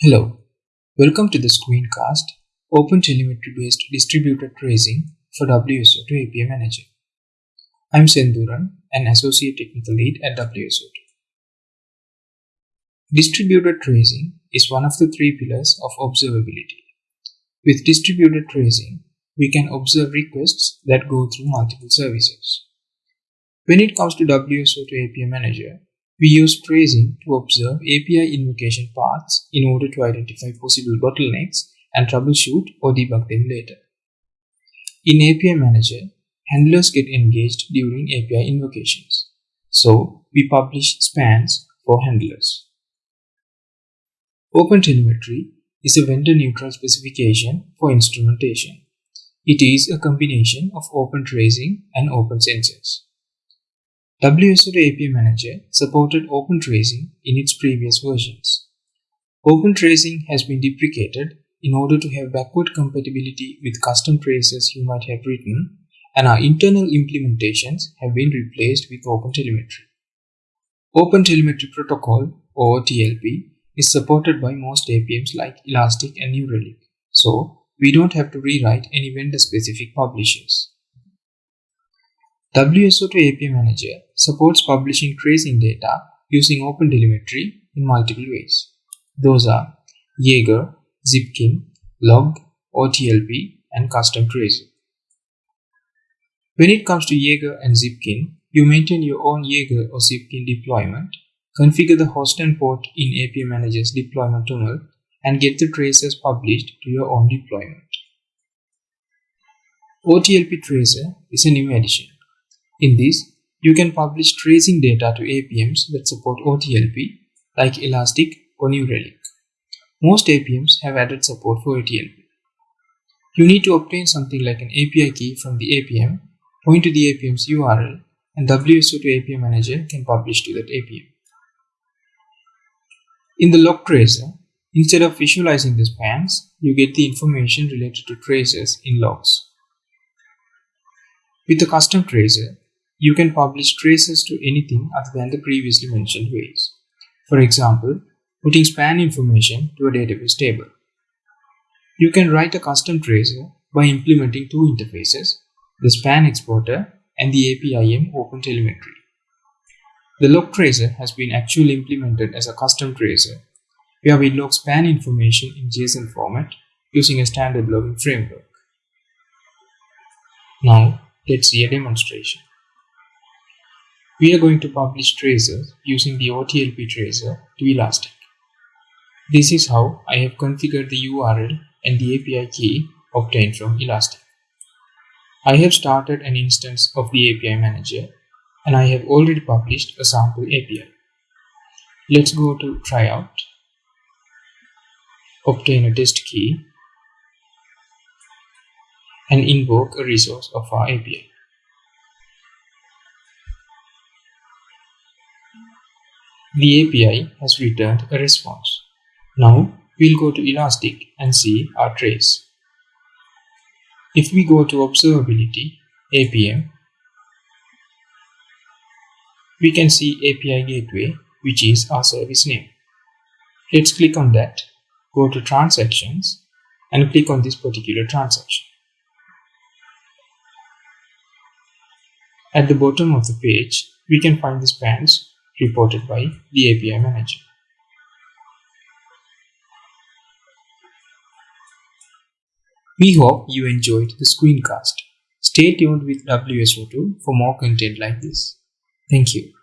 Hello, welcome to the screencast OpenTelemetry based distributed tracing for WSO2 API Manager. I'm Senduran, an Associate Technical Lead at WSO2. Distributed tracing is one of the three pillars of observability. With distributed tracing, we can observe requests that go through multiple services. When it comes to WSO2 API Manager, we use tracing to observe API invocation paths in order to identify possible bottlenecks and troubleshoot or debug them later. In API Manager, handlers get engaged during API invocations, so we publish spans for handlers. OpenTelemetry is a vendor-neutral specification for instrumentation. It is a combination of open tracing and OpenCensus. WSO2 API Manager supported open tracing in its previous versions. Open tracing has been deprecated in order to have backward compatibility with custom traces you might have written, and our internal implementations have been replaced with OpenTelemetry. OpenTelemetry Protocol, or OTLP, is supported by most APMs like Elastic and New Relic, so we don't have to rewrite any vendor-specific publishers. WSO2 API Manager supports publishing tracing data using OpenTelemetry in multiple ways. Those are Jaeger, Zipkin, Log, OTLP, and Custom Tracer. When it comes to Jaeger and Zipkin, you maintain your own Jaeger or Zipkin deployment, configure the host and port in API Manager's deployment.toml, and get the traces published to your own deployment. OTLP Tracer is a new addition. In this, you can publish tracing data to APMs that support OTLP like Elastic or New Relic. Most APMs have added support for OTLP. You need to obtain something like an API key from the APM, point to the APM's URL, and WSO2 API Manager can publish to that APM. In the log tracer, instead of visualizing the spans, you get the information related to traces in logs. With the custom tracer, you can publish traces to anything other than the previously mentioned ways. For example, putting span information to a database table. You can write a custom tracer by implementing two interfaces, the span exporter and the APIM OpenTelemetry. The log tracer has been actually implemented as a custom tracer, where we log span information in JSON format using a standard logging framework. Now, let's see a demonstration. We are going to publish tracers using the OTLP tracer to Elastic. This is how I have configured the URL and the API key obtained from Elastic. I have started an instance of the API manager and I have already published a sample API. Let's go to tryout, obtain a test key and invoke a resource of our API. The API has returned a response. Now we'll go to Elastic and see our trace. If we go to Observability, APM, we can see API Gateway, which is our service name. Let's click on that, go to Transactions, and click on this particular transaction. At the bottom of the page, we can find the spans reported by the API manager. We hope you enjoyed the screencast. Stay tuned with WSO2 for more content like this. Thank you.